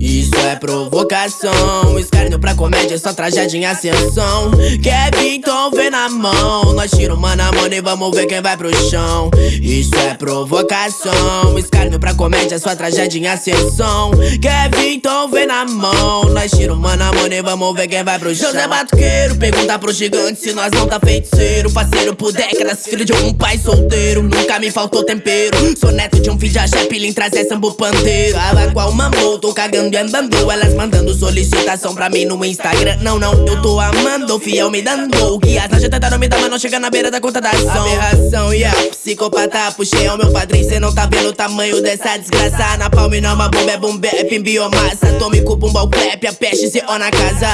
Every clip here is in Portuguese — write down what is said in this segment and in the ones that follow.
Isso é provocação. Escárnio pra comédia, só tragédia em ascensão. Kevin, então vem na mão. Nós tira uma na mão e vamos ver quem vai pro chão. Isso é provocação. Escárnio pra comédia, só tragédia em ascensão. Kevin, então vem na mão. Nós tira uma na mão e vamos ver quem vai pro chão. José Batuqueiro, pergunta pro gigante se nós não tá feiticeiro. Parceiro por décadas, filho de um pai solteiro. Nunca me faltou tempero. Sou neto de um filho de axé, pilim, trazer sambo pandeiro Fala qual mamou, tô cagando e andando Elas mandando solicitação pra mim no Instagram. Não, não, eu tô amando, fiel me dando O que as já tentaram me dar, mas não chega na beira da conta da ação. Aberração, yeah, psicopata, puxei ao meu padrinho Cê não tá vendo o tamanho dessa desgraça. Na palma não uma bomba, é bombep em biomassa Atômico, bumbal, clap, a peste, se na casa.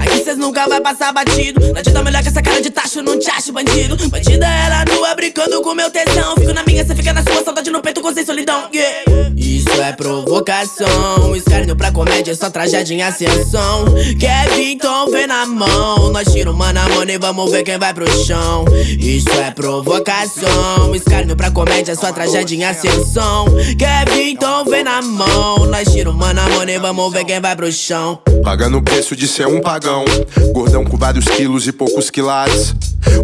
Aqui cês nunca vai passar batido. Adianta melhor que essa cara de tacho, não te acho bandido. Bandida ela nua, brincando com meu tesão. Fico na minha, cê fica na sua, saudade no peito com solidão, yeah Isso é provocação. Escárnio pra comédia, só tragédia em ascensão. Kevin, então vem na mão. Nós tira uma na mão e vamos ver quem vai pro chão. Isso é provocação. Escárnio pra comédia, só tragédia em ascensão. Kevin, então vem na mão. Nós tira uma na mão e vamos ver quem vai pro chão. Pagando o preço de ser um pagão. Gordão com vários quilos e poucos quilates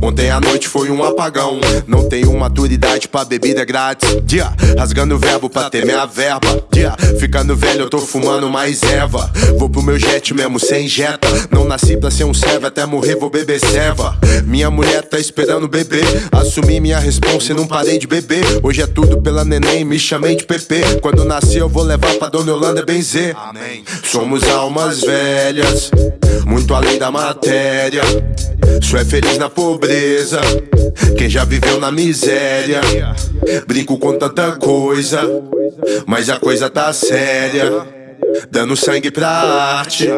Ontem à noite foi um apagão. Não tenho maturidade pra bebida grátis. Dia, rasgando o verbo pra ter minha verba. Dia, ficando velho eu tô fumando mais erva. Vou pro meu jet mesmo sem jeta. Não nasci pra ser um servo, até morrer vou beber serva. Minha mulher tá esperando bebê. Assumi minha responsa e não parei de beber. Hoje é tudo pela neném, me chamei de PP Quando nasci eu vou levar pra Dona Yolanda benzer. Amém. Somos almas velhas Muito além da matéria Só é feliz na pobreza. Quem já viveu na miséria. Brinco com tanta coisa Mas a coisa tá séria. Dando sangue pra arte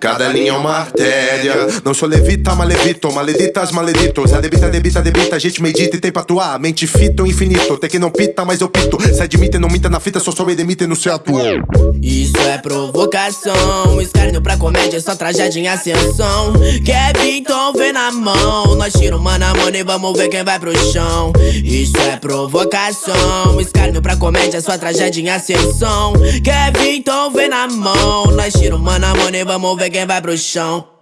Cada linha é uma artéria. Não sou levita, mas levito Maleditas, maleditos. A debita, debita, A gente medita e tem pra atuar. Mente fita ou infinito Tem que não pita, mas eu pito. Se admite, não minta na fita Só sou edemite no seu atual Isso é provocação Escárnio pra comédia Só tragédia em ascensão. Vem mão. Nós tira uma na mão e vamos ver quem vai pro chão. Isso é provocação. Escárnio pra comédia Só tragédia em ascensão. Kevin, então vem na mão. Nós tira uma na mão e vamos ver quem vai pro chão.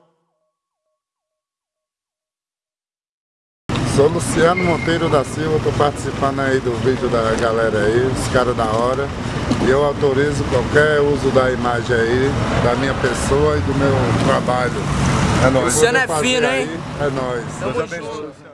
Sou Luciano Monteiro da Silva, tô participando aí do vídeo da galera aí, os caras da hora. E eu autorizo qualquer uso da imagem aí, da minha pessoa e do meu trabalho. É nóis. É fino, hein? É nóis. Deus abençoe.